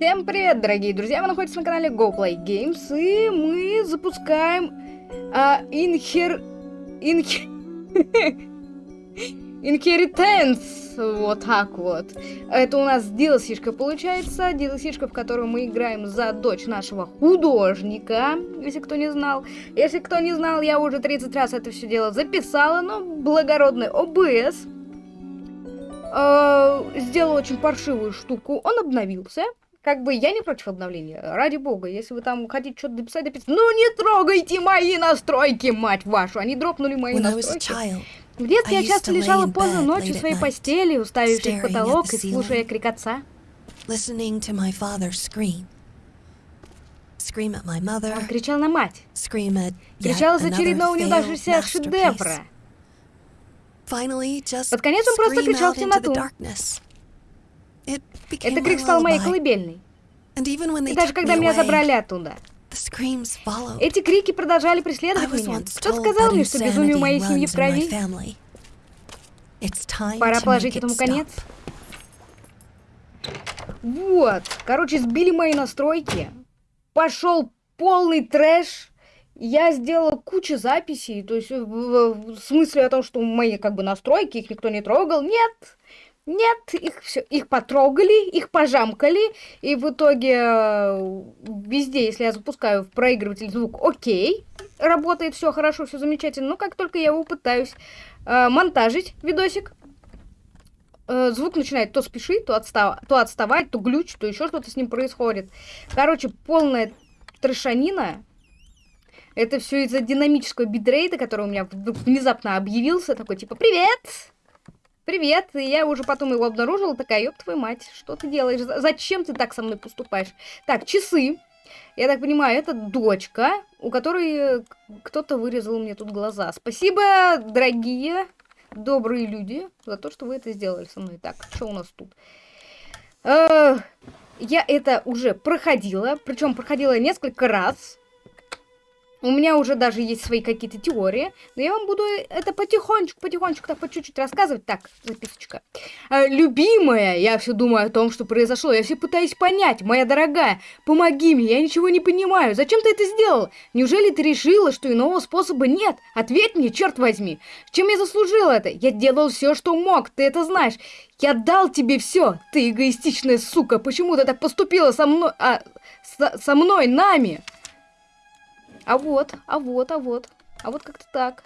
Всем привет, дорогие друзья! Вы находитесь на канале GoPlay Games, и мы запускаем а, Inher... Inher... Inheritance, вот так вот. Это у нас DLC-шка получается, DLC-шка, в которую мы играем за дочь нашего художника, если кто не знал. Если кто не знал, я уже 30 раз это все дело записала, но благородный OBS э, сделал очень паршивую штуку, он обновился. Как бы я не против обновления, ради бога, если вы там хотите что-то дописать, дописать. Ну не трогайте мои настройки, мать вашу, они дропнули мои настройки. В детстве я часто лежала поздно ночью в своей постели, уставившись в потолок и слушая крик отца. Он кричал на мать. Кричал из очередного неудавшегося шедевра. Под конец он просто кричал в темноту. Это крик стал моей колыбельной. И даже когда меня забрали оттуда. Эти крики продолжали преследовать меня. Кто сказал мне, что безумие у моей семьи в крови? Пора положить этому конец. Вот. Короче, сбили мои настройки. Пошел полный трэш. Я сделала кучу записей. То есть в, в, в смысле о том, что мои как бы настройки, их никто не трогал. Нет. Нет, их все, их потрогали, их пожамкали, и в итоге э, везде, если я запускаю в проигрыватель звук, окей, работает все хорошо, все замечательно. Но как только я его пытаюсь э, монтажить видосик, э, звук начинает то спешить, то, отстав... то отставать, то глюч, то еще что-то с ним происходит. Короче, полная трешанина. Это все из-за динамического битрейта, который у меня внезапно объявился, такой типа «Привет!» Привет, и я уже потом его обнаружила, такая, ёб твою мать, что ты делаешь? Зачем ты так со мной поступаешь? Так, часы. Я так понимаю, это дочка, у которой кто-то вырезал мне тут глаза. Спасибо, дорогие, добрые люди, за то, что вы это сделали со мной. Так, что у нас тут? Э -э я это уже проходила, причем проходила несколько раз. У меня уже даже есть свои какие-то теории, но я вам буду это потихонечку, потихонечку, так по чуть-чуть рассказывать. Так, записочка. А, любимая, я все думаю о том, что произошло, я все пытаюсь понять. Моя дорогая, помоги мне, я ничего не понимаю. Зачем ты это сделал? Неужели ты решила, что иного способа нет? Ответь мне, черт возьми. Чем я заслужил это? Я делал все, что мог, ты это знаешь. Я дал тебе все, ты эгоистичная сука. Почему ты так поступила со мной, а, со, со мной, нами? А вот, а вот, а вот. А вот как-то так.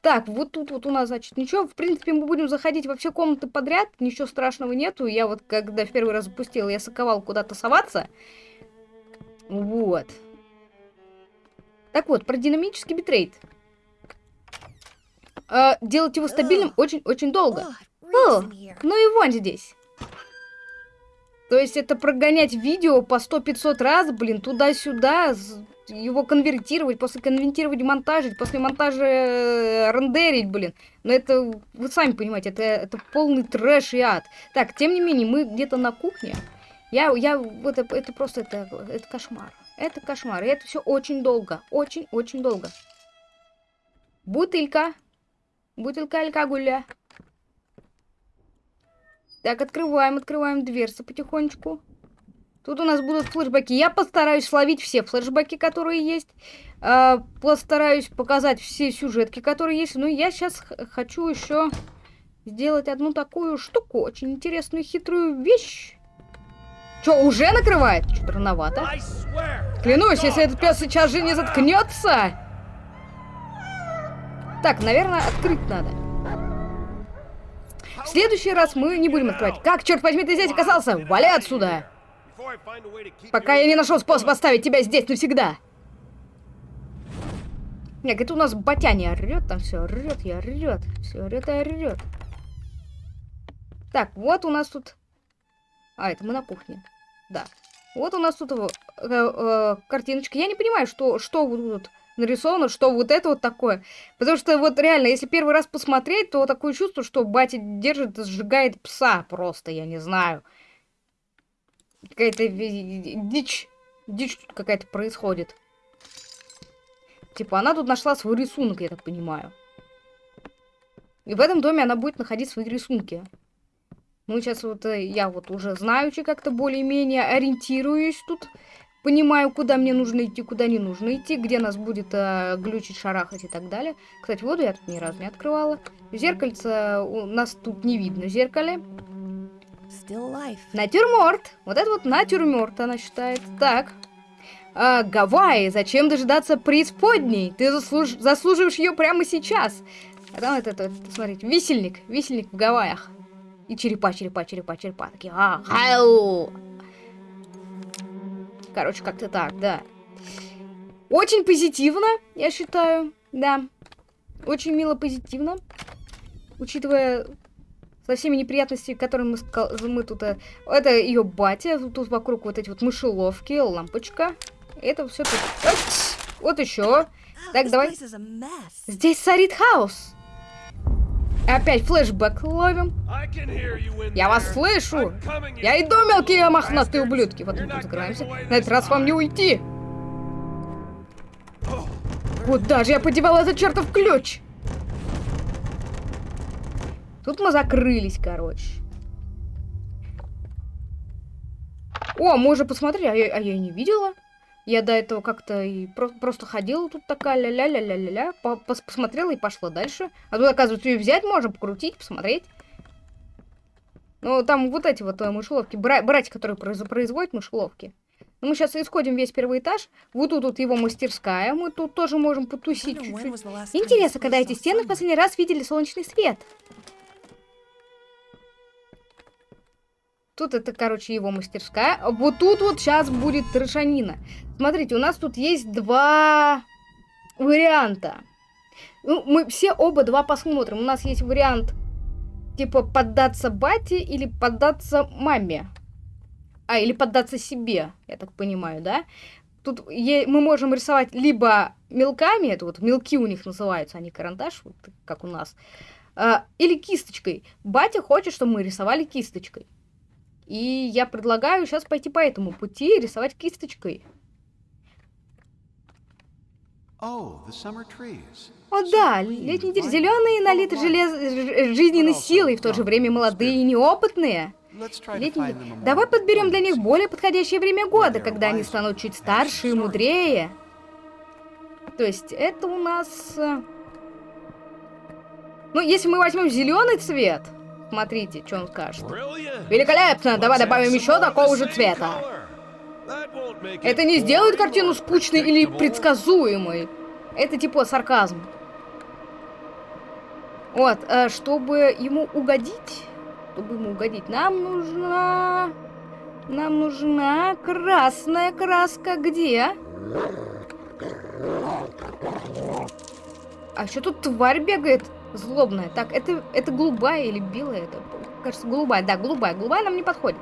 Так, вот тут вот у нас, значит, ничего. В принципе, мы будем заходить во все комнаты подряд. Ничего страшного нету. Я вот, когда в первый раз запустила, я соковал куда-то соваться. Вот. Так вот, про динамический битрейт. А, делать его стабильным очень-очень долго. О, ну и вон здесь. То есть это прогонять видео по 100-500 раз, блин, туда-сюда, его конвертировать, после конвертировать монтажить, после монтажа э, рендерить, блин. Но это, вы сами понимаете, это, это полный трэш и ад. Так, тем не менее, мы где-то на кухне. Я, я, это, это просто, это, это кошмар. Это кошмар. И это все очень долго. Очень-очень долго. Бутылька. Бутылка алкоголя. Так, открываем, открываем дверцы потихонечку. Тут у нас будут флешбеки. Я постараюсь словить все флешбеки, которые есть. Э, постараюсь показать все сюжетки, которые есть. Но я сейчас хочу еще сделать одну такую штуку. Очень интересную, хитрую вещь. Что, уже накрывает? Что-то рановато. Клянусь, если этот пес сейчас же не заткнется. Так, наверное, открыть надо. В следующий раз мы не будем открывать. Как, черт возьми, ты здесь оказался? Вали отсюда! Пока я не нашел способ оставить тебя здесь навсегда. Нет, это у нас Батяня орет, там все орет, я орет, все орет и орет. Так, вот у нас тут... А, это мы на кухне. Да. Вот у нас тут э, э, картиночка. Я не понимаю, что, что вот тут нарисовано, что вот это вот такое. Потому что вот реально, если первый раз посмотреть, то такое чувство, что батя держит сжигает пса просто, я не знаю. Какая-то дичь. Дичь тут какая-то происходит. Типа, она тут нашла свой рисунок, я так понимаю. И в этом доме она будет находить свои рисунки. Ну, сейчас вот э, я вот уже знаю, как-то более-менее ориентируюсь тут. Понимаю, куда мне нужно идти, куда не нужно идти, где нас будет э, глючить, шарахать и так далее. Кстати, воду я тут ни разу не открывала. Зеркальце у нас тут не видно зеркале. Натюрморт. Вот это вот натюрморт она считает. Так. А, Гавайи, зачем дожидаться преисподней? Ты заслуж... заслуживаешь ее прямо сейчас. А там это, это, смотрите, висельник. Висельник в Гавайях. И черепа, черепа, черепа, черепа. Такие, а, хау. Короче, как-то так, да. Очень позитивно, я считаю, да. Очень мило позитивно. Учитывая со всеми неприятностями, которые мы, мы тут... Э, это ее батя, тут вокруг вот эти вот мышеловки, лампочка. Это все тут... Вот еще. Так, давай. Здесь царит хаос. Опять флешбэк ловим. Я вас слышу. Я иду, мелкие мохнатые ублюдки. Вот мы тут закрываемся. На этот раз вам не уйти. Куда же я подевал этот чертов ключ? Тут мы закрылись, короче. О, мы уже посмотрели, а я, а я и не видела. Я до этого как-то и про просто ходила тут такая ля-ля-ля-ля-ля-ля, по -пос посмотрела и пошла дальше. А тут, оказывается, ее взять можно, покрутить, посмотреть. Ну, там вот эти вот э, мышеловки, бра братья, которые произ производят мышеловки. Ну, мы сейчас исходим весь первый этаж. Вот тут вот его мастерская, мы тут тоже можем потусить чуть-чуть. Интересно, когда эти стены в последний раз видели солнечный свет? Тут это, короче, его мастерская. Вот тут вот сейчас будет трешанина. Смотрите, у нас тут есть два варианта. Ну, мы все оба два посмотрим. У нас есть вариант, типа, поддаться бате или поддаться маме. А, или поддаться себе, я так понимаю, да? Тут мы можем рисовать либо мелками, это вот мелки у них называются, они карандаш, вот как у нас, а, или кисточкой. Батя хочет, чтобы мы рисовали кисточкой. И я предлагаю сейчас пойти по этому пути и рисовать кисточкой. О, да, летний деревья зеленые, налиты желез... жизненной силой, и в то же время молодые и неопытные. Летний... Давай подберем для них более подходящее время года, когда они станут чуть старше и мудрее. То есть это у нас... Э, ну, если мы возьмем зеленый цвет, Смотрите, что он скажет. Великолепно! Давай добавим еще такого же цвета. Это не сделает картину скучной или предсказуемой. Это типа сарказм. Вот, э, чтобы ему угодить, чтобы ему угодить, нам нужна... Нам нужна красная краска. Где? А что тут тварь бегает? Злобная. Так, это, это голубая или белая? Это, кажется, голубая. Да, голубая. Голубая нам не подходит.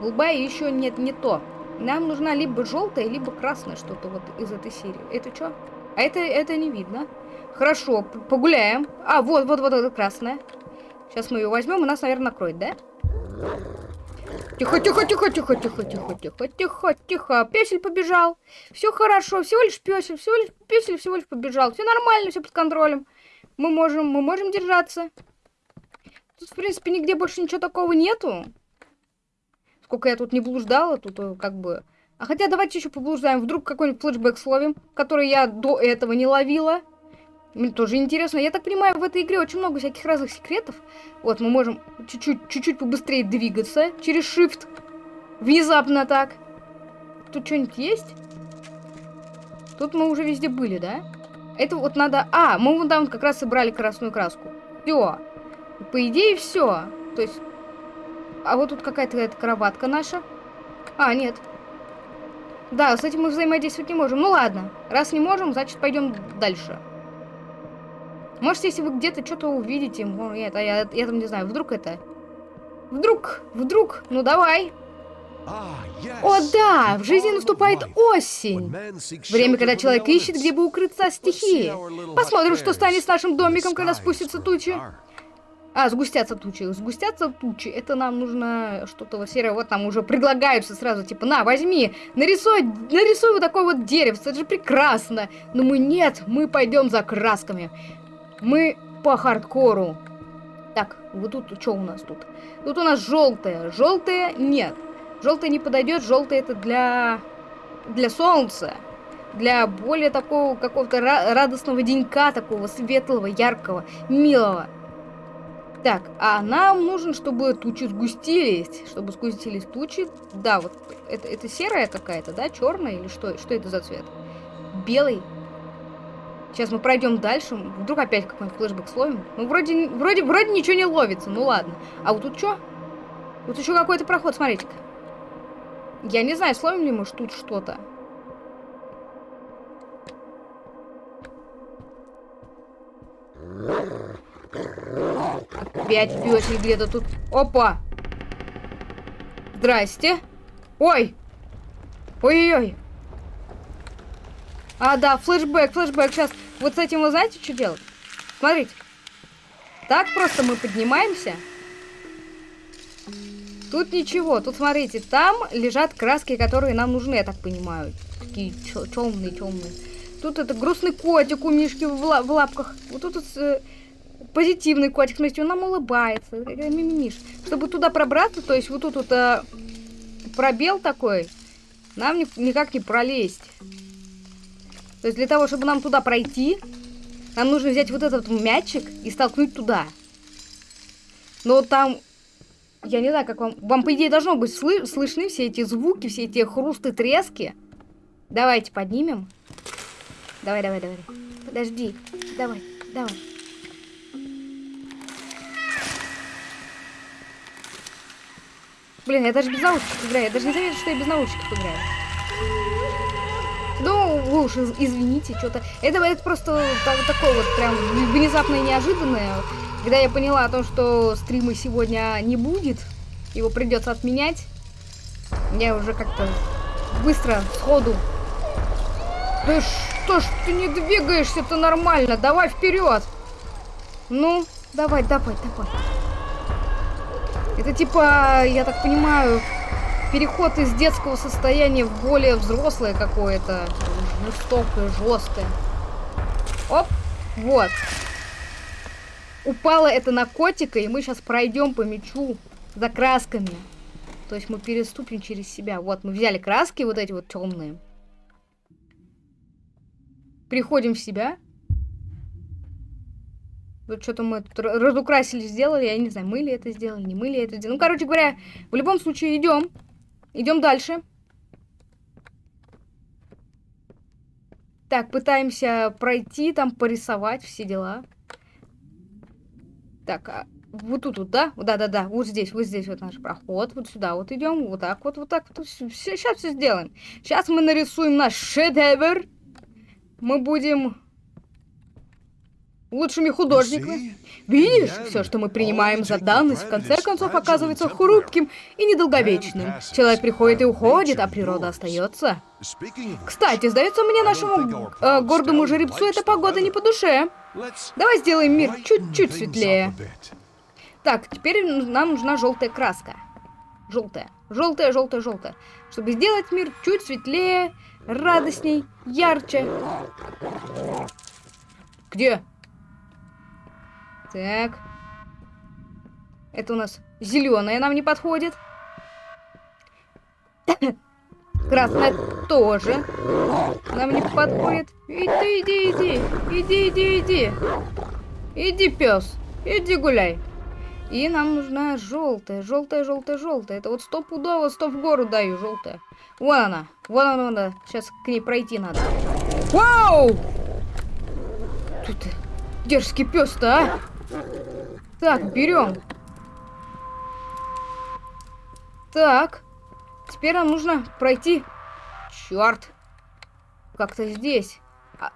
Голубая еще нет, не то. Нам нужна либо желтая, либо красная что-то вот из этой серии. Это что? А это, это не видно. Хорошо, погуляем. А, вот, вот, вот, это красная. Сейчас мы ее возьмем, и нас, наверное, накроет, да? Тихо, тихо, тихо, тихо, тихо, тихо, тихо, тихо, тихо. Песель побежал. Все хорошо, всего лишь песель, всего лишь песель, всего лишь побежал. Все нормально, все под контролем мы можем, мы можем держаться. Тут, в принципе, нигде больше ничего такого нету. Сколько я тут не блуждала, тут э, как бы... А хотя давайте еще поблуждаем. Вдруг какой-нибудь флешбэк словим, который я до этого не ловила. Мне тоже интересно. Я так понимаю, в этой игре очень много всяких разных секретов. Вот, мы можем чуть-чуть чуть-чуть побыстрее двигаться через shift. Внезапно так. Тут что-нибудь есть? Тут мы уже везде были, да? Это вот надо... А, мы вон там как раз собрали красную краску. Все. По идее, все. То есть... А вот тут какая-то эта кроватка наша. А, нет. Да, с этим мы взаимодействовать не можем. Ну ладно. Раз не можем, значит пойдем дальше. Может, если вы где-то что-то увидите, это, я, я там не знаю, вдруг это... Вдруг, вдруг, ну давай. О да, в жизни наступает осень. Время, когда человек ищет, где бы укрыться от стихии. Посмотрим, что станет с нашим домиком, когда спустятся тучи. А, сгустятся тучи. Сгустятся тучи. Это нам нужно что-то вот серое. Вот нам уже предлагаются сразу, типа, на, возьми, нарисуй, нарисуй вот такое вот деревце. Это же прекрасно. Но мы нет, мы пойдем за красками. Мы по хардкору. Так, вот тут что у нас тут? Тут у нас желтое. Желтое нет. Желтое не подойдет. Желтое это для для солнца. Для более такого какого-то радостного денька, такого светлого, яркого, милого. Так, а нам нужен, чтобы тучи сгустились. Чтобы сгустились тучи. Да, вот это, это серая какая-то, да? Черная или что? Что это за цвет? Белый. Сейчас мы пройдем дальше. Вдруг опять какой-нибудь флешбэк словим. Ну, вроде, вроде, вроде ничего не ловится. Ну, ладно. А вот тут что? Вот еще какой-то проход, смотрите-ка. Я не знаю, словим ли мы тут что-то. Опять пёсель где-то тут. Опа! Здрасте. Ой! Ой-ой-ой. А, да, флешбэк, флешбэк. Сейчас вот с этим вы знаете, что делать? Смотрите. Так просто мы поднимаемся. Тут ничего. Тут, смотрите, там лежат краски, которые нам нужны, я так понимаю. Такие темные, темные. Тут это грустный котик у Мишки в, ла в лапках. Вот тут э, позитивный котик. Смотрите, он нам улыбается. Мимимиш. Чтобы туда пробраться, то есть вот тут вот э, пробел такой, нам ни никак не пролезть. То есть для того, чтобы нам туда пройти, нам нужно взять вот этот мячик и столкнуть туда. Но там, я не знаю, как вам... Вам, по идее, должно быть сл слышны все эти звуки, все эти хрусты, трески. Давайте поднимем. Давай, давай, давай. Подожди. Давай, давай. Блин, я даже без наушников играю. Я даже не заметил, что я без наушников играю. Ну, вы уж извините, что-то... Это, это просто так, такое вот прям внезапное неожиданное. Когда я поняла о том, что стрима сегодня не будет, его придется отменять, я уже как-то быстро, сходу... Да что ж ты не двигаешься-то нормально? Давай вперед! Ну, давай, давай, давай. Это типа, я так понимаю, переход из детского состояния в более взрослое какое-то. Жестокое, жесткое. Оп, вот. Упало это на котика, и мы сейчас пройдем по мячу за красками. То есть мы переступим через себя. Вот, мы взяли краски вот эти вот темные. Приходим в себя. Вот что-то мы разукрасили, сделали. Я не знаю, мы ли это сделали, не мы ли это сделали. Ну, короче говоря, в любом случае идем. Идем дальше. Так, пытаемся пройти, там порисовать все дела. Так, а вот тут, вот, да? Да-да-да, вот здесь, вот здесь вот наш проход. Вот сюда вот идем, вот так вот, вот так вот. Все, сейчас все сделаем. Сейчас мы нарисуем наш шедевр. Мы будем лучшими художниками. Видишь, все, что мы принимаем за данность, в конце концов оказывается хрупким и недолговечным. Человек приходит и уходит, а природа остается. Кстати, сдается мне нашему э, гордому жеребцу эта погода не по душе. Давай сделаем мир чуть-чуть светлее. Так, теперь нам нужна желтая краска. Желтая. Желтая, желтая, желтая. Чтобы сделать мир чуть светлее, радостней, ярче. Где? Так. Это у нас зеленая нам не подходит. Красная тоже нам не подходит. Иди, иди, иди. Иди, иди, иди. Иди, пес. Иди гуляй. И нам нужна желтая, желтая, желтая, желтая. Это вот стопудово, сто в гору даю, желтая. Вон она, вон она, вон она. Сейчас к ней пройти надо. Вау! Тут дерзкий пес-то, а? Так, берем. Так. Теперь нам нужно пройти. Черт. Как-то здесь. А,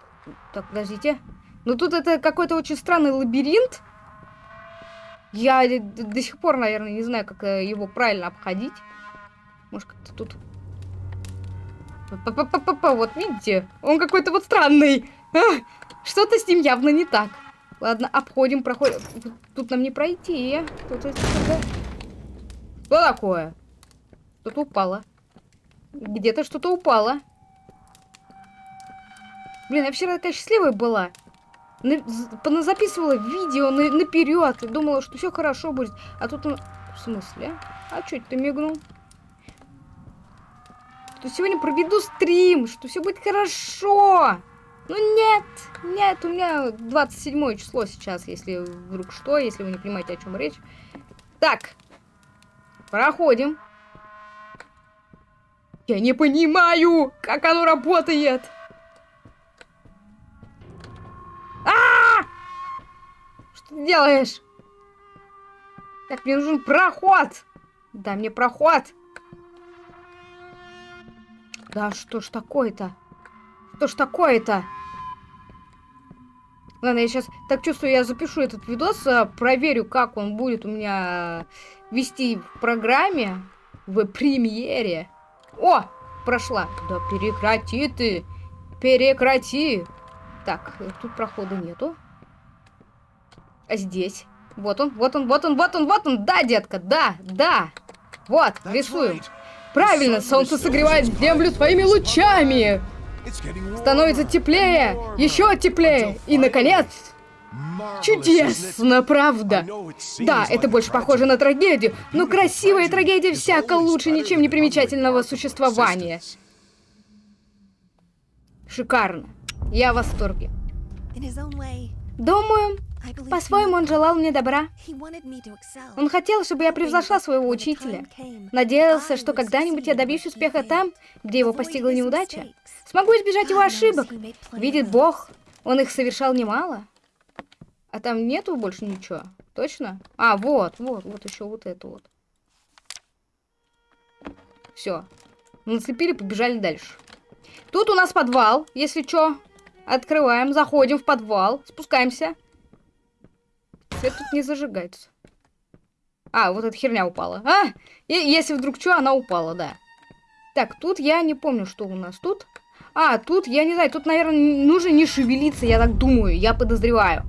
так, подождите. Ну тут это какой-то очень странный лабиринт. Я до сих пор, наверное, не знаю, как э, его правильно обходить. Может, как-то тут... П -п -п -п Вот, видите? Он какой-то вот странный. Что-то с ним явно не так. Ладно, обходим, проходим. Тут нам не пройти. Тут что такое? Что-то упало. Где-то что-то упало. Блин, я вчера такая счастливая была. записывала видео на, наперед и думала, что все хорошо будет. А тут он... В смысле? А что ты мигнул? Что сегодня проведу стрим, что все будет хорошо. Ну нет, нет, у меня 27 число сейчас, если вдруг что, если вы не понимаете, о чем речь. Так, проходим. Я не понимаю, как оно работает. А, -а, а Что ты делаешь? Так, мне нужен проход. Дай мне проход. Да что ж такое-то? Что ж такое-то? Ладно, я сейчас так чувствую, я запишу этот видос, а, проверю, как он будет у меня вести в программе, в премьере. О, прошла. Да прекрати ты. Прекрати. Так, тут прохода нету. А здесь? Вот он, вот он, вот он, вот он, вот он. Да, детка, да, да. Вот, рисуем. Правильно, солнце согревает землю своими лучами. Становится теплее, еще теплее. И, наконец, Чудесно, правда? Да, это больше похоже на трагедию, но красивая трагедия всяко лучше ничем не примечательного существования. Шикарно. Я в восторге. Думаю, по-своему он желал мне добра. Он хотел, чтобы я превзошла своего учителя. Надеялся, что когда-нибудь я добьюсь успеха там, где его постигла неудача. Смогу избежать его ошибок. Видит Бог, он их совершал немало. А там нету больше ничего? Точно? А, вот, вот, вот еще вот это вот. Все. Нацепили, побежали дальше. Тут у нас подвал, если что. Открываем, заходим в подвал, спускаемся. Свет тут не зажигается. А, вот эта херня упала. А, и, если вдруг что, она упала, да. Так, тут я не помню, что у нас тут. А, тут, я не знаю, тут, наверное, нужно не шевелиться, я так думаю, я подозреваю.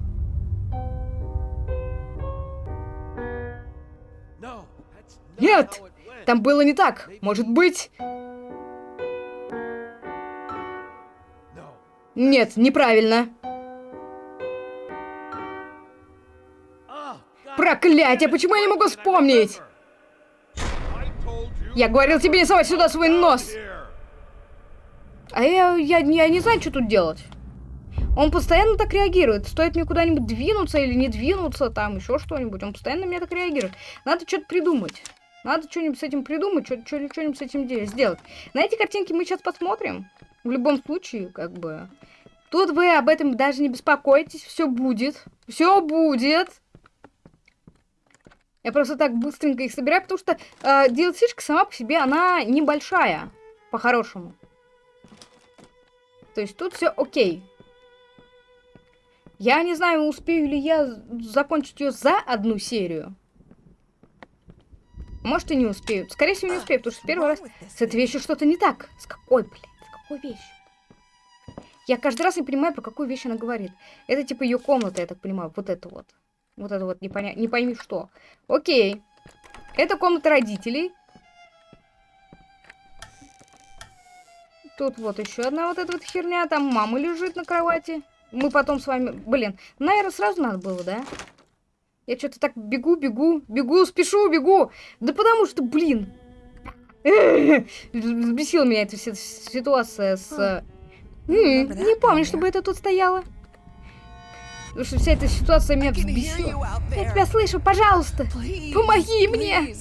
Нет! Там было не так. Может быть... Нет, неправильно. Проклятие, почему я не могу вспомнить? Я говорил тебе не совать сюда свой нос. А я, я, я не знаю, что тут делать. Он постоянно так реагирует. Стоит мне куда-нибудь двинуться или не двинуться, там еще что-нибудь. Он постоянно на меня так реагирует. Надо что-то придумать. Надо что-нибудь с этим придумать, что-нибудь с этим сделать. На эти картинки мы сейчас посмотрим. В любом случае, как бы... Тут вы об этом даже не беспокойтесь. Все будет. Все будет. Я просто так быстренько их собираю, потому что э, dlc сама по себе, она небольшая. По-хорошему. То есть тут все окей. Я не знаю, успею ли я закончить ее за одну серию. Может и не успеют. Скорее всего не успеют, потому что в первый раз с этой вещью что-то не так. С какой, блядь, с какой вещью? Я каждый раз не понимаю, про какую вещь она говорит. Это типа ее комната, я так понимаю. Вот это вот. Вот это вот, не, поня... не пойми что. Окей. Это комната родителей. Тут вот еще одна вот эта вот херня. Там мама лежит на кровати. Мы потом с вами... Блин, наверное, сразу надо было, да? Я что-то так бегу, бегу, бегу, спешу, бегу. Да потому что, блин. Взбесила меня эта ситуация с... Не помню, чтобы это тут стояло. Потому что вся эта ситуация меня взбесила. Я тебя слышу, пожалуйста. Помоги мне.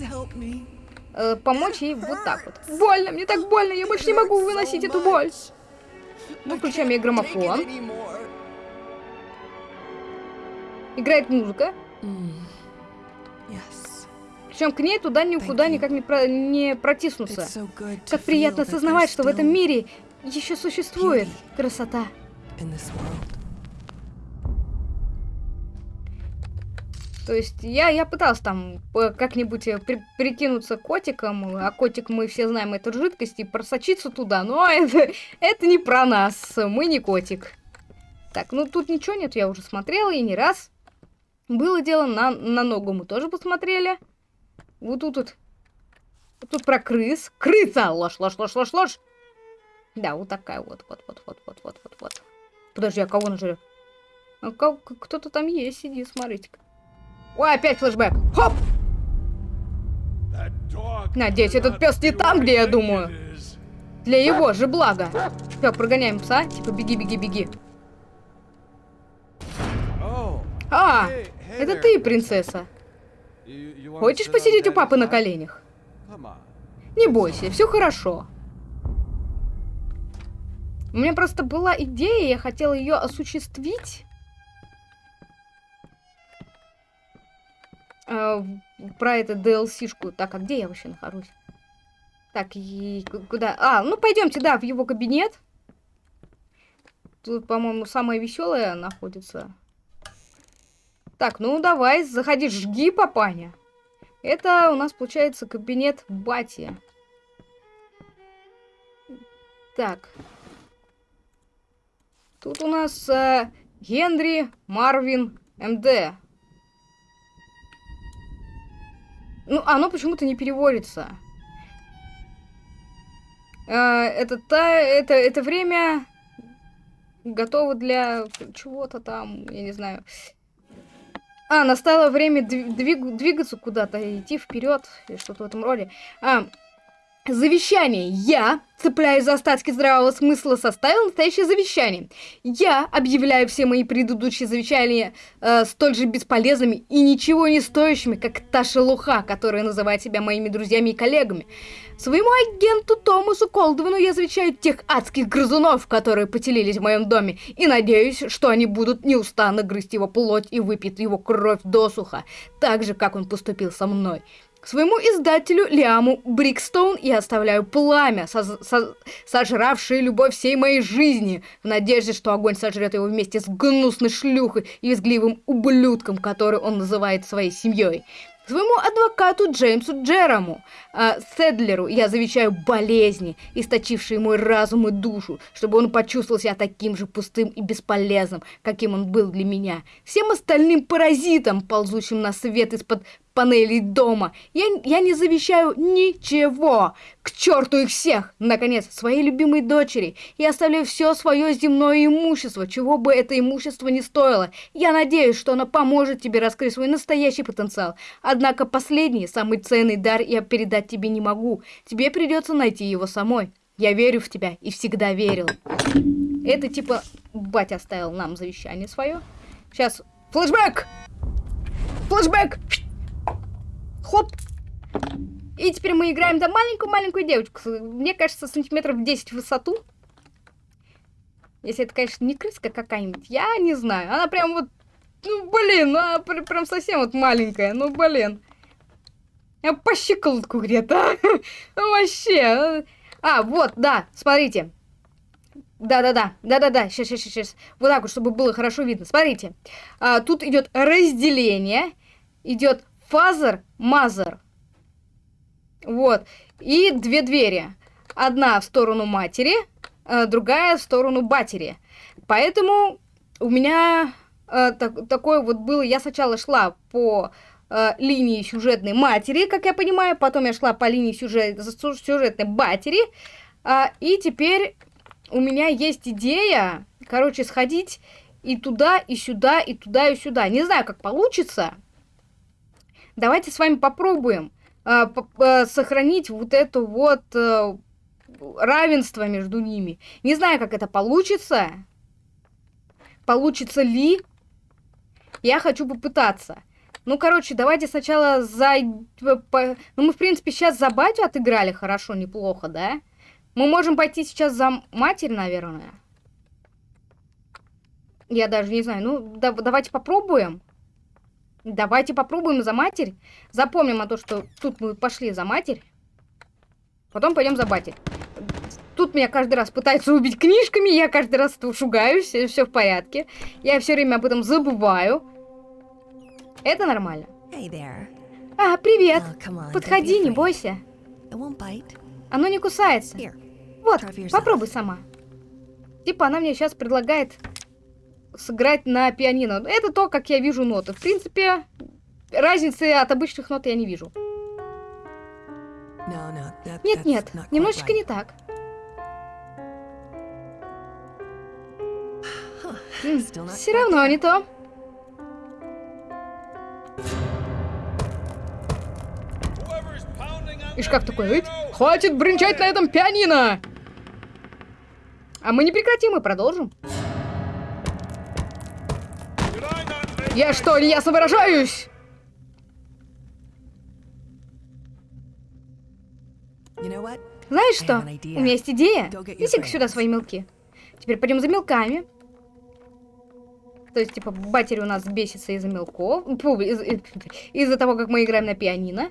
Э, помочь ей вот так вот. Больно, мне так больно, я больше не могу выносить эту боль. Мы включаем ей граммофон. Играет музыка. Причем к ней туда никуда никак не, про не протиснуться. Как приятно осознавать, что в этом мире еще существует красота. То есть я, я пыталась там как-нибудь э, при, прикинуться котиком, а котик мы все знаем, это жидкость, и просочиться туда, но это, это не про нас, мы не котик. Так, ну тут ничего нет, я уже смотрела и не раз. Было дело, на, на ногу мы тоже посмотрели. Вот тут вот. Тут про крыс. Крыса! Ложь, ложь, ложь, ложь, ложь. Да, вот такая вот. Вот, вот, вот, вот, вот, вот, вот. Подожди, а кого нажрет? А Кто-то там есть, сиди, смотрите-ка. Ой, опять флешбэк. Хоп! Надеюсь, этот пес не там, где я думаю. Для его же блага. Все, прогоняем пса. Типа, беги, беги, беги. А, это ты, принцесса. Хочешь посидеть у папы на коленях? Не бойся, все хорошо. У меня просто была идея, я хотела ее осуществить. Э, про это DLC-шку. Так, а где я вообще нахожусь? Так, и ку- куда? А, ну пойдемте, да, в его кабинет. Тут, по-моему, самое веселое находится. Так, ну давай, заходи, жги, папаня. Это у нас получается кабинет Бати. Так. Тут у нас э, Генри Марвин МД. Ну, оно почему-то не переводится. Э, это, та, это, это время готово для чего-то там, я не знаю. А, настало время дви- двиг- двигаться куда-то, идти вперед, или что-то в этом роде. А, завещание. Я, цепляясь за остатки здравого смысла, составил настоящее завещание. Я объявляю все мои предыдущие завещания э, столь же бесполезными и ничего не стоящими, как та шелуха, которая называет себя моими друзьями и коллегами. Своему агенту Томасу Колдвину я завещаю тех адских грызунов, которые поселились в моем доме, и надеюсь, что они будут неустанно грызть его плоть и выпьют его кровь досуха, так же, как он поступил со мной. Своему издателю Лиаму Брикстоун я оставляю пламя, соз- со- сожравшее любовь всей моей жизни, в надежде, что огонь сожрет его вместе с гнусной шлюхой и визгливым ублюдком, который он называет своей семьей. Своему адвокату Джеймсу Джераму, а, Седлеру, я завещаю болезни, источившие мой разум и душу, чтобы он почувствовал себя таким же пустым и бесполезным, каким он был для меня. Всем остальным паразитам, ползущим на свет из-под панелей дома, я, я не завещаю ничего. К черту их всех! Наконец, своей любимой дочери. Я оставляю все свое земное имущество, чего бы это имущество ни стоило. Я надеюсь, что оно поможет тебе раскрыть свой настоящий потенциал. Однако последний, самый ценный дар я передать тебе не могу. Тебе придется найти его самой. Я верю в тебя и всегда верил. Это типа батя оставил нам завещание свое. Сейчас флешбэк! Флешбэк! Хоп! И теперь мы играем за маленькую-маленькую девочку. Мне кажется, сантиметров 10 в высоту. Если это, конечно, не крыска какая-нибудь, я не знаю. Она прям вот, ну, блин, ну, она пр- прям совсем вот маленькая, ну, блин. Я по щиколотку где-то. Вообще. А, вот, да, смотрите. Да-да-да, да-да-да, сейчас, сейчас, сейчас. Вот так вот, чтобы было хорошо видно. Смотрите. А, тут идет разделение, идет father, mother. Вот. И две двери. Одна в сторону матери, а другая в сторону батери. Поэтому у меня э, так- такое вот было. Я сначала шла по э, линии сюжетной матери, как я понимаю, потом я шла по линии сюжет, сюжетной батери, а, и теперь у меня есть идея, короче, сходить и туда, и сюда, и туда, и сюда. Не знаю, как получится. Давайте с вами попробуем п- п- сохранить вот это вот э, равенство между ними. Не знаю, как это получится. Получится ли? Я хочу попытаться. Ну, короче, давайте сначала за... по- Ну, мы, в принципе, сейчас за батю отыграли хорошо, неплохо, да? Мы можем пойти сейчас за матерь, наверное. Я даже не знаю. Ну, да- давайте попробуем. Давайте попробуем за матерь. Запомним о том, что тут мы пошли за матерь. Потом пойдем за батей. Тут меня каждый раз пытаются убить книжками, я каждый раз шугаюсь, все в порядке. Я все время об этом забываю. Это нормально. Hey there. А, привет. Oh, on, Подходи, не бойся. Оно не кусается. Here. Вот, yourself. попробуй сама. Типа она мне сейчас предлагает сыграть на пианино. Это то, как я вижу ноты. В принципе, разницы от обычных нот я не вижу. No, no, that, Нет, that's нет, not quite немножечко right. не так. Not Все равно не то. И шкаф такой, «Эй, хватит бренчать на этом пианино! А мы не прекратим и продолжим. Я что, неясно выражаюсь? Знаешь что? У меня есть идея. Неси-ка сюда свои мелки. Теперь пойдем за мелками. То есть, типа, батери у нас бесится из-за мелков. Из- из- из-за того, как мы играем на пианино.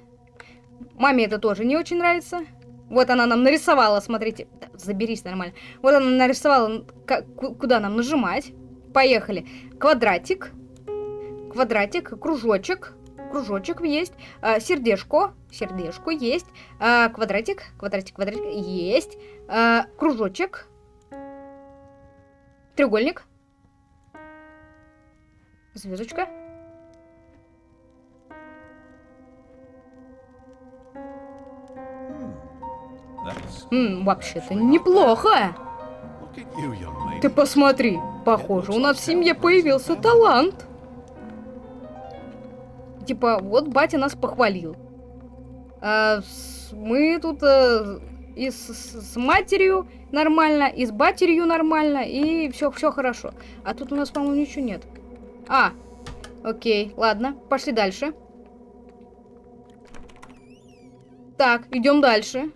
Маме это тоже не очень нравится. Вот она нам нарисовала, смотрите. Да, заберись нормально. Вот она нарисовала, ка- ку- куда нам нажимать. Поехали. Квадратик. Квадратик, кружочек. Кружочек есть. А, сердечко. Сердечко есть. А, квадратик. Квадратик, квадратик. Есть. А, кружочек. Треугольник. Звездочка. М, вообще-то неплохо. Ты посмотри, похоже, у нас в семье появился талант. Типа, вот батя нас похвалил. А, с- мы тут э, и с- с матерью нормально, и с батерью нормально, и все, все хорошо. А тут у нас, по-моему, ничего нет. А, окей, ладно, пошли дальше. Так, идем дальше.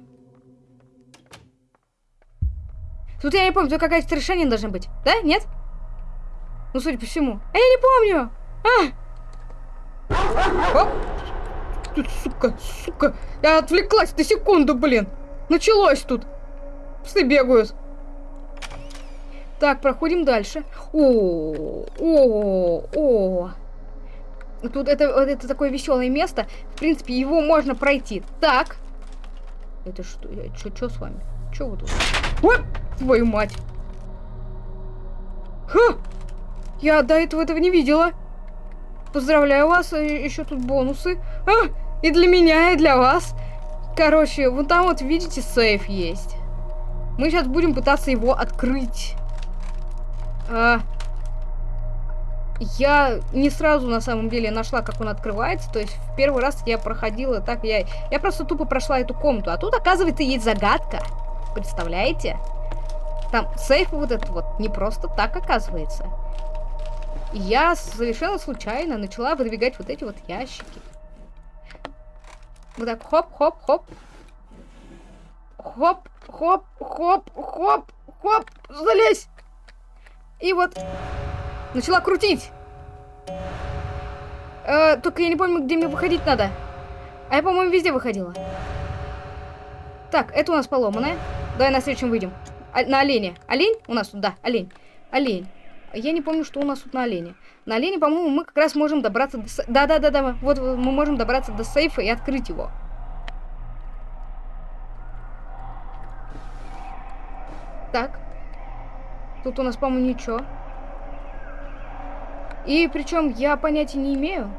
Тут я не помню, тут какая-то решение должна быть. Да? Нет? Ну, судя по всему. А я не помню! А! Ты, сука, сука. Я отвлеклась на секунду, блин. Началось тут. Псы бегают. Так, проходим дальше. О, о, о. Тут это, это такое веселое место. В принципе, его можно пройти. Так. Это что? Что с вами? Что вы тут? Вот твою мать. Ха! Я до этого этого не видела. Поздравляю вас, еще тут бонусы. А, и для меня, и для вас. Короче, вон там вот, видите, сейф есть. Мы сейчас будем пытаться его открыть. А, я не сразу, на самом деле, нашла, как он открывается. То есть, в первый раз я проходила так, я, я просто тупо прошла эту комнату. А тут, оказывается, есть загадка. Представляете? Там сейф вот этот вот не просто так оказывается. Я совершенно случайно начала выдвигать вот эти вот ящики. Вот так хоп-хоп-хоп. Хоп, хоп, залезь. И вот начала крутить. Э, только я не помню, где мне выходить надо. А я, по-моему, везде выходила. Так, это у нас поломанное. Давай на следующем выйдем. А- на олене. Олень? У нас тут, да, олень. Олень. Я не помню, что у нас тут на олене. На олене, по-моему, мы как раз можем добраться до... Да-да-да-да, вот мы можем добраться до сейфа и открыть его. Так. Тут у нас, по-моему, ничего. И причем я понятия не имею.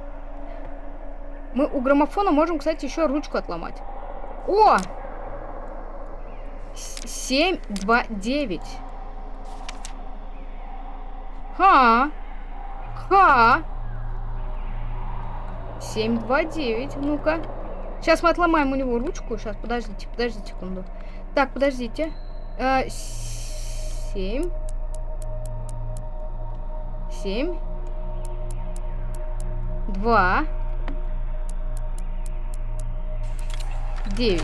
Мы у граммофона можем, кстати, еще ручку отломать. О! С- Семь, два, девять. Ха. Ха. Семь, два, девять. Ну-ка. Сейчас мы отломаем у него ручку. Сейчас, подождите, подождите секунду. Так, подождите. Э, Семь. Семь. Два. Девять.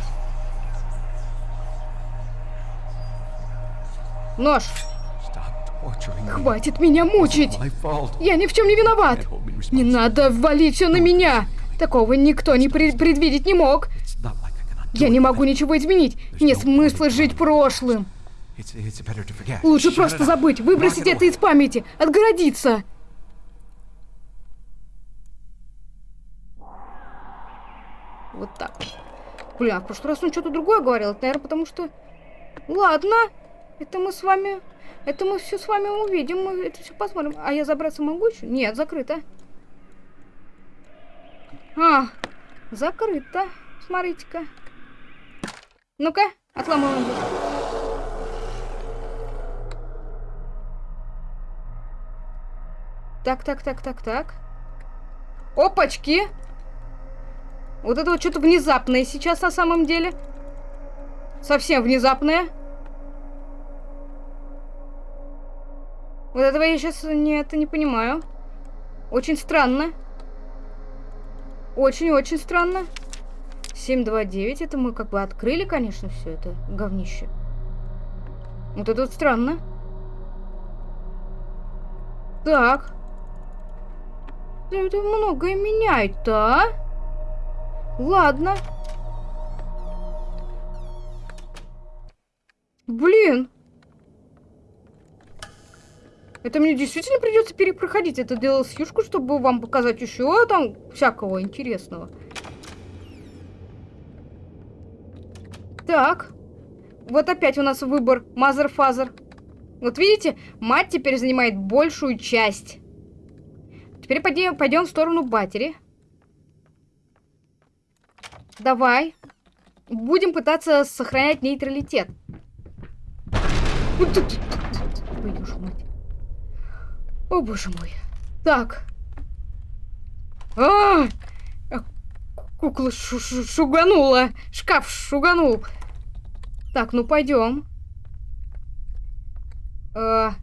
Нож. Хватит меня мучить. Я ни в чем не виноват. Не надо валить все на меня. Такого никто не пред- предвидеть не мог. Я не могу ничего изменить. Нет смысла жить прошлым. Лучше просто забыть, выбросить это из памяти, отгородиться. Вот так. Бля, в прошлый раз он что-то другое говорил. Это, наверное, потому что... Ладно. Это мы с вами... Это мы все с вами увидим. Мы это все посмотрим. А я забраться могу еще? Нет, закрыто. А, закрыто. Смотрите-ка. Ну-ка, отламываем. Так, так, так, так, так. Опачки! Вот это вот что-то внезапное сейчас на самом деле. Совсем внезапное. Вот этого я сейчас не, это не понимаю. Очень странно. Очень-очень странно. 729, это мы как бы открыли, конечно, все это говнище. Вот это вот странно. Так. Это многое меняет-то, а? Ладно. Блин. Это мне действительно придется перепроходить это юшку, чтобы вам показать еще там всякого интересного. Так. Вот опять у нас выбор Mother-Father. Вот видите, мать теперь занимает большую часть. Теперь пойдем, пойдем в сторону батери. Давай. Будем пытаться сохранять нейтралитет. Мать. О, боже мой. Так. А! -а! Кукла шу -шу шуганула. Шкаф шуганул. Так, ну пойдем. А,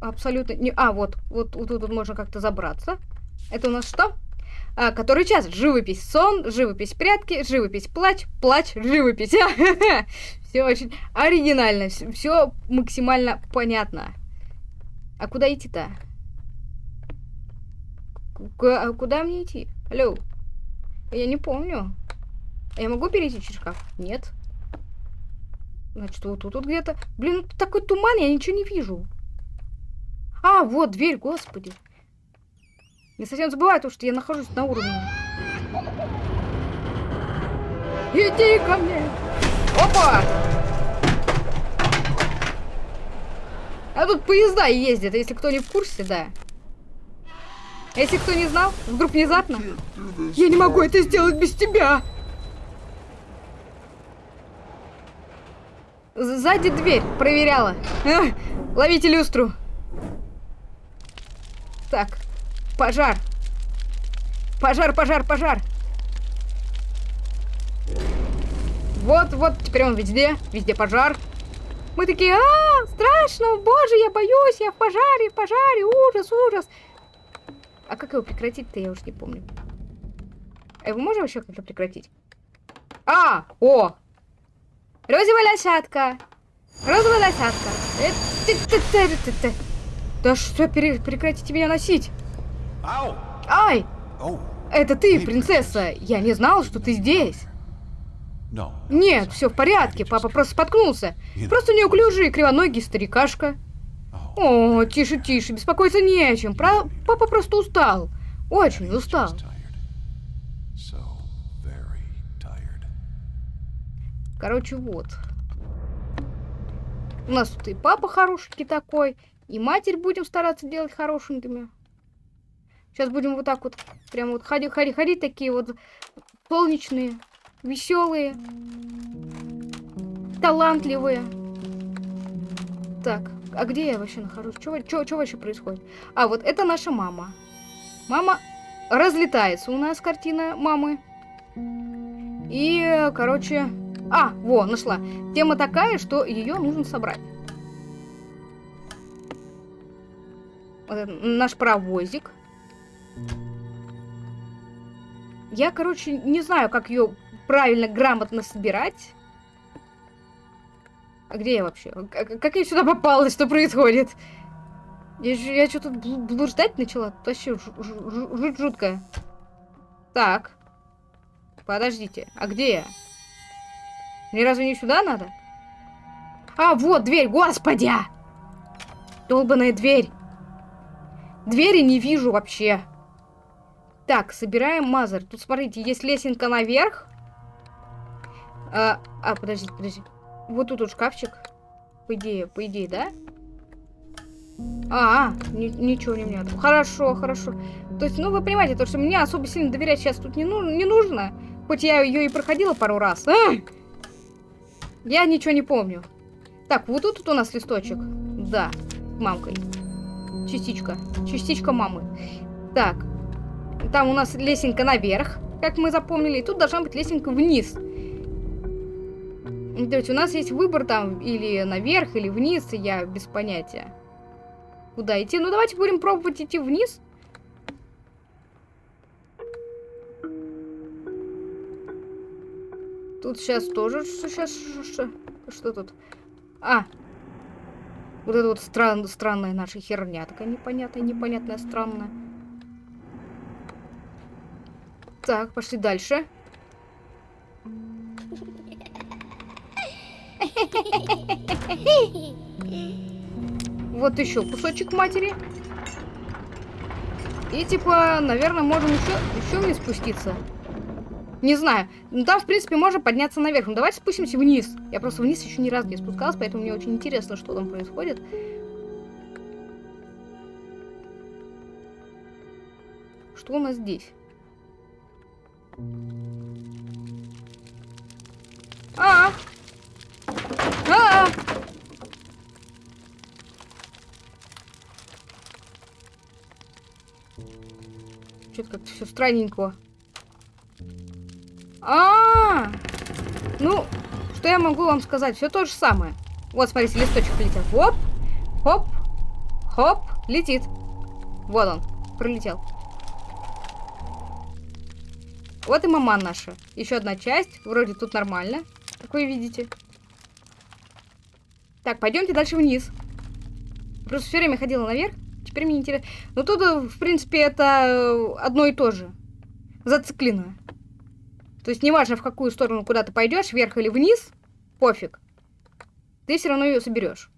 абсолютно не... А, вот, вот, вот тут можно как-то забраться. Это у нас что? А, который час? Живопись сон, живопись прятки, живопись плач, плач, живопись. Все очень оригинально, все максимально понятно. А куда идти-то? А куда мне идти? Алло. Я не помню. Я могу перейти через шкаф? Нет. Значит, вот тут вот где-то... Блин, тут такой туман, я ничего не вижу. А, вот дверь, господи. Я совсем забываю то, что я нахожусь на уровне. Иди ко мне! Опа! А тут поезда ездят, если кто не в курсе, да. Если кто не знал, вдруг внезапно. Я не могу это сделать без тебя! Сзади дверь проверяла. А, ловите люстру. Так, пожар. Пожар, пожар, пожар. Вот, вот, теперь он везде. Везде пожар. Мы такие, а, страшно, боже, я боюсь, я в пожаре, в пожаре, ужас, ужас. А как его прекратить-то, я уж не помню. А его можно вообще как-то прекратить? А, о, Розовая лошадка. Розовая лошадка. Э, да что, прекратите меня носить. Ай! Это ты, принцесса. Я не знал, что ты здесь. Нет, все в порядке. Папа просто споткнулся. Просто неуклюжий кривоногий старикашка. О, тише, тише, беспокоиться не о чем. Про... Папа просто устал. Очень устал. Короче, вот. У нас тут и папа хорошенький такой, и матерь будем стараться делать хорошенькими. Сейчас будем вот так вот, прям вот ходить, такие вот солнечные, веселые, талантливые. Так, а где я вообще нахожусь? Что вообще происходит? А, вот это наша мама. Мама разлетается у нас картина мамы. И, короче, а, во, нашла. Тема такая, что ее нужно собрать. Вот это наш паровозик. Я, короче, не знаю, как ее правильно, грамотно собирать. А где я вообще? Как, я сюда попала? Что происходит? Я, я что-то блуждать начала. Вообще жутко. Так. Подождите. А где я? Мне разве не сюда надо? А, вот дверь, господи! Долбаная дверь. Двери не вижу вообще. Так, собираем мазер. Тут, смотрите, есть лесенка наверх. А, а подождите, подождите. Вот тут вот шкафчик. По идее, по идее, да? А, а ни, ничего не мне. Хорошо, хорошо. То есть, ну, вы понимаете, то, что мне особо сильно доверять сейчас тут не, ну, не нужно. Хоть я ее и проходила пару раз. А! Я ничего не помню. Так, вот тут, тут у нас листочек. Да, мамкой. Частичка. Частичка мамы. Так. Там у нас лесенка наверх, как мы запомнили. И тут должна быть лесенка вниз. То есть у нас есть выбор там или наверх, или вниз, я без понятия. Куда идти? Ну, давайте будем пробовать идти вниз. Тут сейчас тоже... Сейчас... Что, что тут? А! Вот это вот стран, странная наша херня. Такая непонятная, непонятная, странная. Так, пошли дальше. Вот еще кусочек матери. И типа, наверное, можем еще, еще вниз спуститься. Не знаю. Ну там, в принципе, можно подняться наверх. Ну давайте спустимся вниз. Я просто вниз еще ни разу не спускалась, поэтому мне очень интересно, что там происходит. Что у нас здесь? А! А! Как-то все странненько. А, -а, а Ну, что я могу вам сказать? Все то же самое. Вот, смотрите, листочек летел. Хоп, хоп, хоп, летит. Вот он, пролетел. Вот и маман наша. Еще одна часть. Вроде тут нормально, как вы видите. Так, пойдемте дальше вниз. Просто все время ходила наверх. Теперь мне интересно. Но тут, э, в принципе, это э, одно и то же. Зациклено. То есть неважно, в какую сторону куда ты пойдешь, вверх или вниз, пофиг. Ты все равно ее соберешь.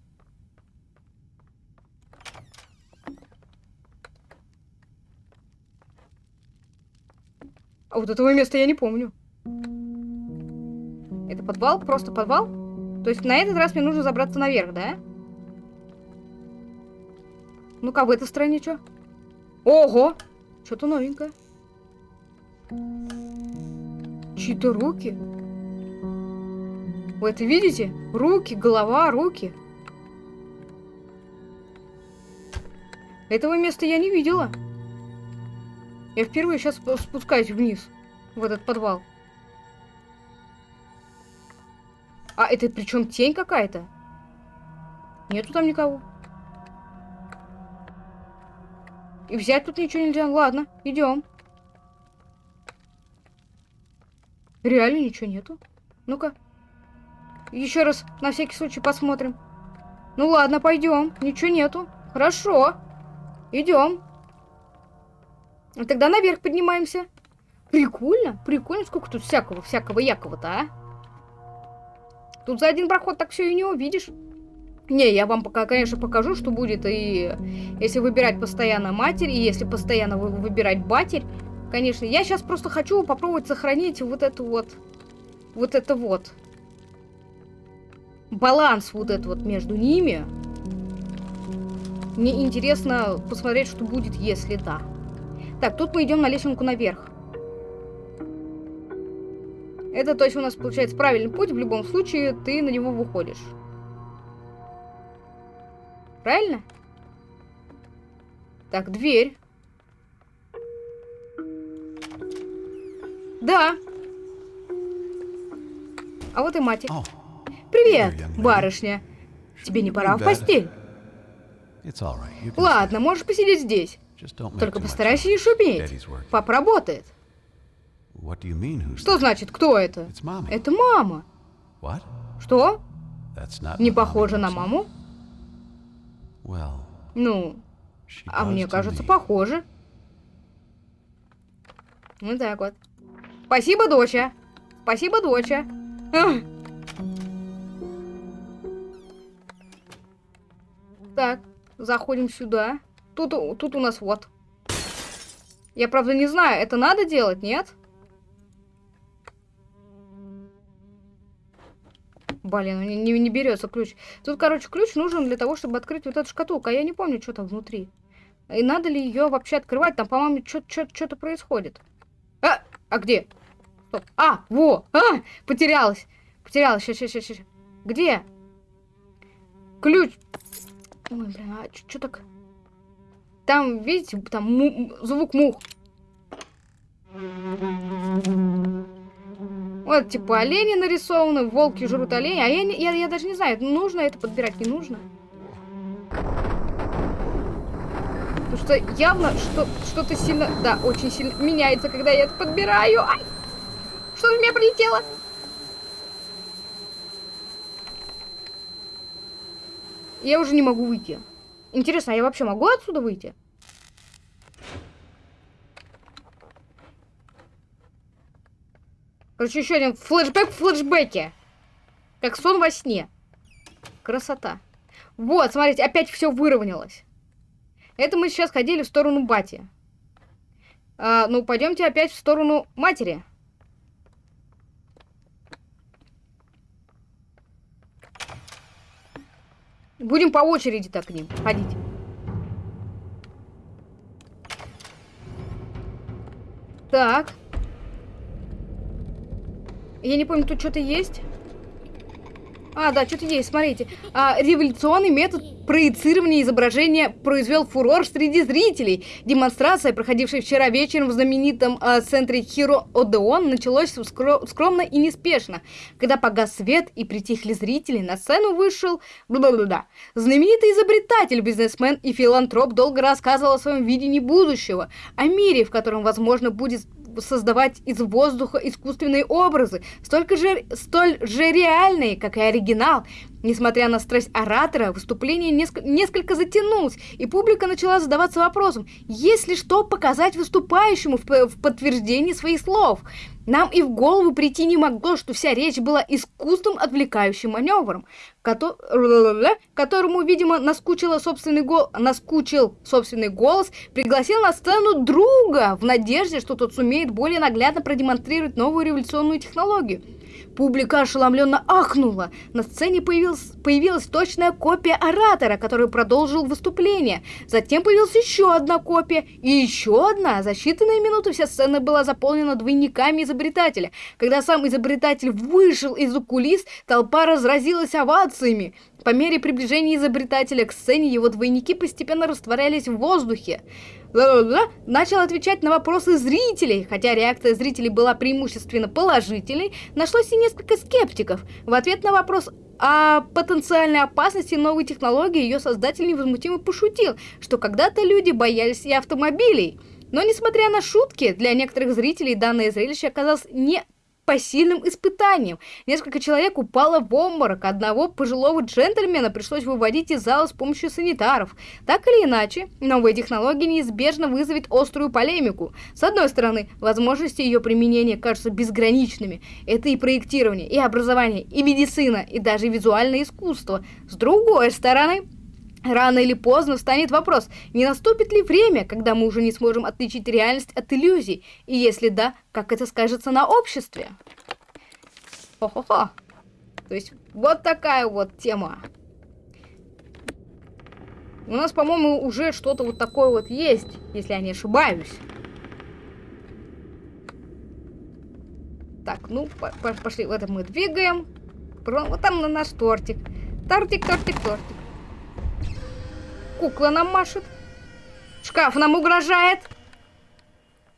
А вот этого места я не помню. Это подвал? Просто подвал? То есть на этот раз мне нужно забраться наверх, да? Ну-ка, в этой стороне что? Ого! Что-то новенькое. Чьи-то руки. Вы это видите? Руки, голова, руки. Этого места я не видела. Я впервые сейчас спускаюсь вниз, в этот подвал. А, это причем тень какая-то? Нету там никого. И взять тут ничего нельзя. Ладно, идем. Реально ничего нету. Ну-ка. Еще раз на всякий случай посмотрим. Ну ладно, пойдем. Ничего нету. Хорошо. Идем. Тогда наверх поднимаемся. Прикольно, прикольно. Сколько тут всякого, всякого якого-то, а? Тут за один проход так все и не увидишь. Не, я вам пока, конечно, покажу, что будет и если выбирать постоянно матерь, и если постоянно выбирать батерь, Конечно, я сейчас просто хочу попробовать сохранить вот это вот, вот это вот. Баланс вот этот вот между ними. Мне интересно посмотреть, что будет, если да. Так, тут мы идем на лесенку наверх. Это, то есть, у нас получается правильный путь. В любом случае, ты на него выходишь. Правильно? Так, дверь. Да. А вот и мать. Привет, барышня. Тебе не пора в постель? Ладно, можешь посидеть здесь. Только постарайся не шуметь. Папа работает. Что значит, кто это? Это мама. Что? Не похоже на маму? Ну, а мне кажется, похоже. Вот так вот. Спасибо, доча. Спасибо, доча. Так, заходим сюда. Тут, тут у нас вот. Я, правда, не знаю, это надо делать, нет? Блин, не, не, не берется ключ. Тут, короче, ключ нужен для того, чтобы открыть вот эту шкатулку. А я не помню, что там внутри. И надо ли ее вообще открывать? Там, по-моему, что-то происходит. А, а где? Стоп. А, во! А, потерялась. Потерялась. Сейчас, сейчас, сейчас. Где? Ключ. Ой, блин, а что так? Там, видите, там му- звук мух. Вот, типа, олени нарисованы, волки жрут олени, а я, я, я даже не знаю, нужно это подбирать, не нужно. Потому что явно что, что-то сильно, да, очень сильно меняется, когда я это подбираю. Ай! Что-то в меня прилетело. Я уже не могу выйти. Интересно, а я вообще могу отсюда выйти? Короче, еще один флешбэк в флешбеке. Как сон во сне. Красота. Вот, смотрите, опять все выровнялось. Это мы сейчас ходили в сторону бати. А, ну, пойдемте опять в сторону матери. Будем по очереди так к ним ходить. Так. Я не помню, тут что-то есть? А, да, что-то есть, смотрите. А, революционный метод проецирования изображения произвел фурор среди зрителей. Демонстрация, проходившая вчера вечером в знаменитом а, центре Хиро Одеон, началась скро- скромно и неспешно. Когда погас свет и притихли зрители, на сцену вышел... Бла-бла-бла. Знаменитый изобретатель, бизнесмен и филантроп долго рассказывал о своем видении будущего, о мире, в котором, возможно, будет создавать из воздуха искусственные образы, столько же, столь же реальные, как и оригинал. Несмотря на страсть оратора, выступление неск- несколько затянулось, и публика начала задаваться вопросом, есть ли что показать выступающему в, в подтверждении своих слов. Нам и в голову прийти не могло, что вся речь была искусством отвлекающим маневром, кото- которому, видимо, наскучило собственный гол... наскучил собственный голос, пригласил на сцену друга в надежде, что тот сумеет более наглядно продемонстрировать новую революционную технологию. Публика ошеломленно ахнула. На сцене появилась, появилась точная копия оратора, который продолжил выступление. Затем появилась еще одна копия и еще одна. За считанные минуты вся сцена была заполнена двойниками изобретателя. Когда сам изобретатель вышел из-за кулис, толпа разразилась овациями. По мере приближения изобретателя к сцене его двойники постепенно растворялись в воздухе. Начал отвечать на вопросы зрителей, хотя реакция зрителей была преимущественно положительной, нашлось и несколько скептиков. В ответ на вопрос о потенциальной опасности новой технологии ее создатель невозмутимо пошутил, что когда-то люди боялись и автомобилей. Но несмотря на шутки, для некоторых зрителей данное зрелище оказалось не посильным испытанием. Несколько человек упало в обморок, одного пожилого джентльмена пришлось выводить из зала с помощью санитаров. Так или иначе, новая технология неизбежно вызовет острую полемику. С одной стороны, возможности ее применения кажутся безграничными. Это и проектирование, и образование, и медицина, и даже визуальное искусство. С другой стороны, Рано или поздно встанет вопрос, не наступит ли время, когда мы уже не сможем отличить реальность от иллюзий, и если да, как это скажется на обществе? Хо-хо-хо. То есть вот такая вот тема. У нас, по-моему, уже что-то вот такое вот есть, если я не ошибаюсь. Так, ну, по по пошли, вот это мы двигаем. Вот там на наш тортик. Тортик, тортик, тортик. Кукла нам машет. Шкаф нам угрожает.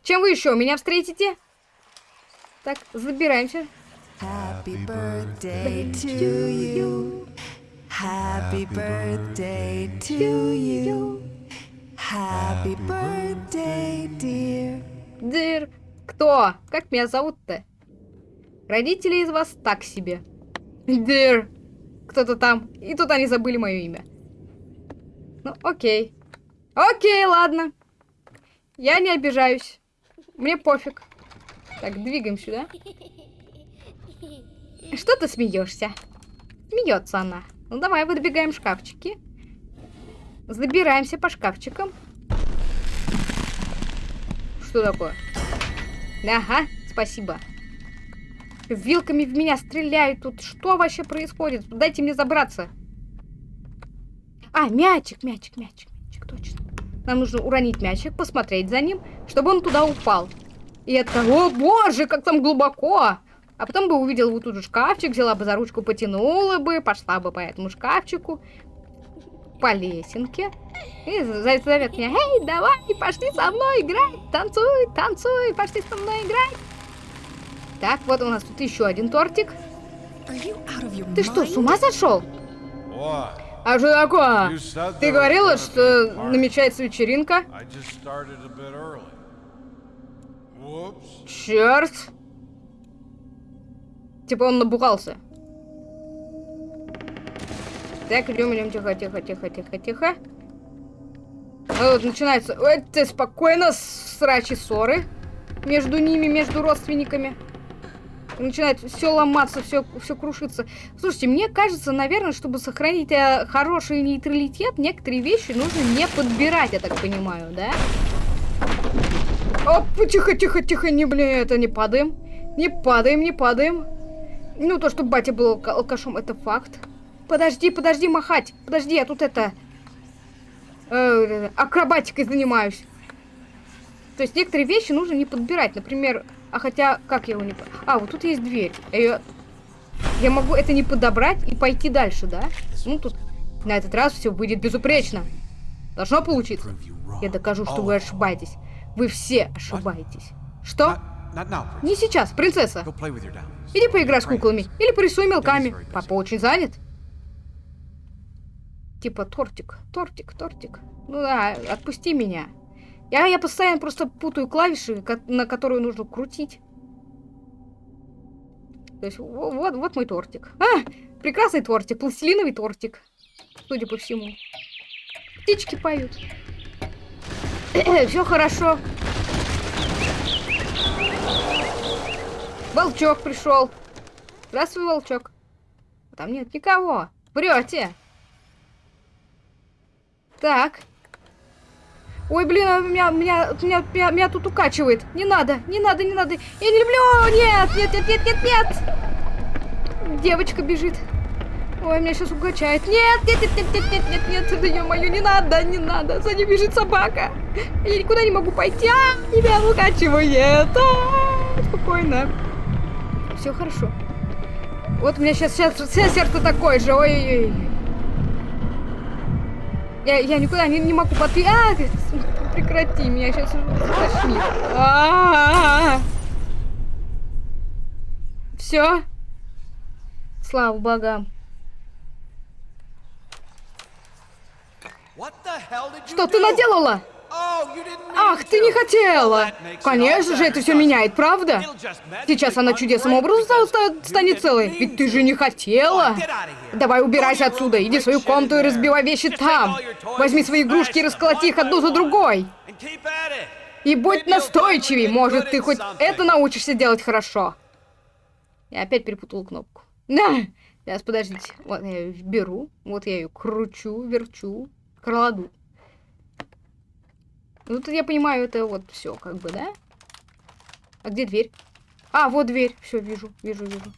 Чем вы еще меня встретите? Так, забираемся. Happy birthday to you. Happy birthday to you. Happy birthday, dear. Дыр. Кто? Как меня зовут-то? Родители из вас так себе. Дыр. Кто-то там. И тут они забыли мое имя. Ну, окей. Окей, ладно. Я не обижаюсь. Мне пофиг. Так, двигаем сюда. Что ты смеешься? Смеется она. Ну давай, выдвигаем шкафчики. Забираемся по шкафчикам. Что такое? Ага, спасибо. Вилками в меня стреляют тут. Что вообще происходит? Дайте мне забраться. А, мячик, мячик, мячик, мячик, точно. Нам нужно уронить мячик, посмотреть за ним, чтобы он туда упал. И это, о боже, как там глубоко. А потом бы увидела вот тут же шкафчик, взяла бы за ручку, потянула бы, пошла бы по этому шкафчику. по лесенке. И за- зовет меня, эй, давай, пошли со мной играть, танцуй, танцуй, пошли со мной играть. Так, вот у нас тут еще один тортик. Ты что, с ума сошел? А что такое? Ты говорила, что намечается вечеринка? Черт. Типа он набухался. Так, идем, идем, тихо, тихо, тихо, тихо, тихо. Ну, вот начинается... Это спокойно, срачи ссоры между ними, между родственниками. И начинает все ломаться, все, все крушиться. Слушайте, мне кажется, наверное, чтобы сохранить э, хороший нейтралитет, некоторые вещи нужно не подбирать, я так понимаю, да? Оп, тихо, тихо, тихо, не, блин, это не падаем. Не падаем, не падаем. Ну, то, что батя был алка- алкашом, это факт. Подожди, подожди махать. Подожди, я тут это... э, акробатикой занимаюсь. То есть некоторые вещи нужно не подбирать. Например, а хотя, как я его не... А, вот тут есть дверь. Я, я могу это не подобрать и пойти дальше, да? Ну, тут на этот раз все выйдет безупречно. Должно получиться. Я докажу, что вы ошибаетесь. Вы все ошибаетесь. Что? Не сейчас, принцесса. Иди поиграй с куклами. Или порисуй мелками. Папа очень занят. Типа тортик, тортик, тортик. Ну да, отпусти меня. Я, я постоянно просто путаю клавиши, на которые нужно крутить. То есть во- вот, вот мой тортик. А, прекрасный тортик, пластилиновый тортик. Судя по всему. Птички поют. Все хорошо. Волчок пришел. Здравствуй, волчок. Там нет никого. Врете. Так. Ой, блин, а меня, меня, меня, меня, меня тут укачивает. Не надо, не надо, не надо. Я не люблю. Нет, нет, нет, нет, нет, нет. Девочка бежит. Ой, меня сейчас укачает. Нет, нет, нет, нет, нет, нет, нет, нет. Да ё-моё, не надо, не надо. За ней бежит собака. Я никуда не могу пойти. А, меня укачивает. А, спокойно. Все хорошо. Вот у меня сейчас, сейчас, сейчас сердце такое же. Ой-ой-ой. Я, я никуда не, не могу подпи... А, прекрати, меня сейчас тошнит. Все. Слава богам. Что ты наделала? Ах, ты не хотела. Конечно же, это все меняет, правда? Сейчас она чудесным образом станет целой. Ведь ты же не хотела. Давай убирайся отсюда. Иди в свою комнату и разбивай вещи там. Возьми свои игрушки и расколоти их одну за другой. И будь настойчивей. Может, ты хоть это научишься делать хорошо. Я опять перепутала кнопку. На! Сейчас, подождите. Вот я ее беру. Вот я ее кручу, верчу, кладу. Ну, тут я понимаю, это вот все, как бы, да? А где дверь? А, вот дверь. Все, вижу, вижу, вижу.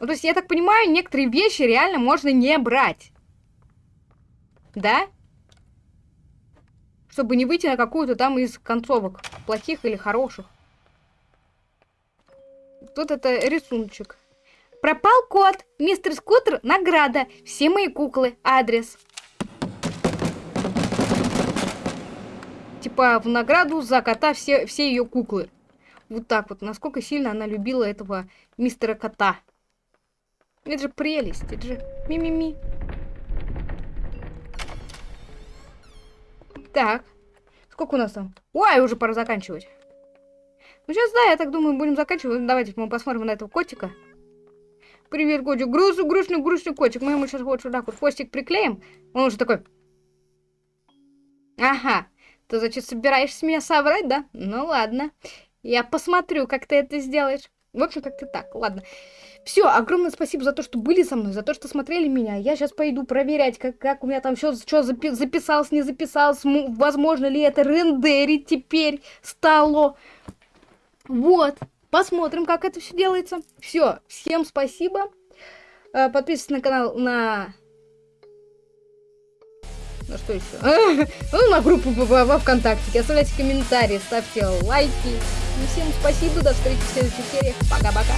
Ну, то есть, я так понимаю, некоторые вещи реально можно не брать. Да? Чтобы не выйти на какую-то там из концовок. Плохих или хороших. Тут это рисуночек. Пропал кот. Мистер Скутер, награда. Все мои куклы. Адрес. Типа в награду за кота все, все ее куклы. Вот так вот. Насколько сильно она любила этого мистера кота. Это же прелесть. Это же ми-ми-ми. Так. Сколько у нас там? Ой, уже пора заканчивать. Ну, сейчас, да, я так думаю, будем заканчивать. Давайте мы посмотрим на этого котика. Привет, котик. Грустный, грустный, грустный котик. Мы ему сейчас вот сюда вот хвостик приклеим. Он уже такой... Ага. Ты, значит, собираешься меня соврать, да? Ну, ладно. Я посмотрю, как ты это сделаешь. В общем, как-то так. Ладно. Все, огромное спасибо за то, что были со мной, за то, что смотрели меня. Я сейчас пойду проверять, как, как у меня там все что записалось, не записалось. Возможно ли это рендерить теперь стало. Вот. Посмотрим, как это все делается. Все. Всем спасибо. Э, Подписывайтесь на канал на... На что еще? Ну, на группу во, ВКонтакте. Оставляйте комментарии, ставьте лайки. И всем спасибо. До встречи в следующих сериях. Пока-пока.